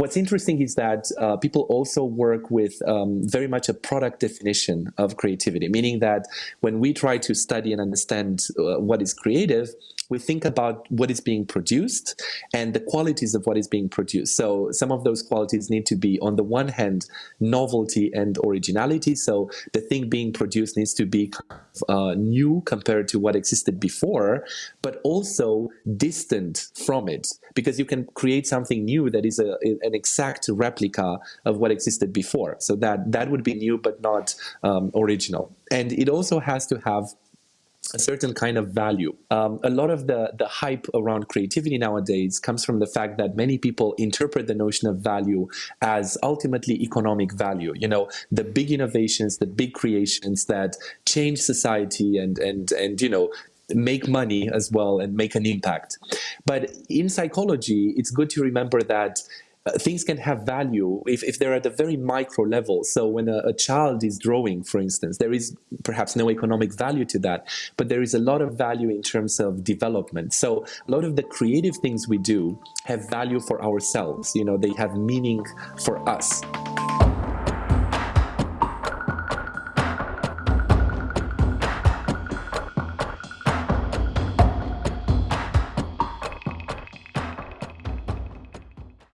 What's interesting is that uh, people also work with um, very much a product definition of creativity, meaning that when we try to study and understand uh, what is creative, we think about what is being produced and the qualities of what is being produced. So some of those qualities need to be, on the one hand, novelty and originality. So the thing being produced needs to be uh, new compared to what existed before, but also distant from it, because you can create something new that is a, an exact replica of what existed before. So that that would be new, but not um, original. And it also has to have a certain kind of value. Um, a lot of the, the hype around creativity nowadays comes from the fact that many people interpret the notion of value as ultimately economic value. You know, the big innovations, the big creations that change society and, and, and you know, make money as well and make an impact. But in psychology, it's good to remember that uh, things can have value if, if they're at a very micro level. So when a, a, child is drawing, for instance, there is perhaps no economic value to that, but there is a lot of value in terms of development. So a lot of the creative things we do have value for ourselves. You know, they have meaning for us.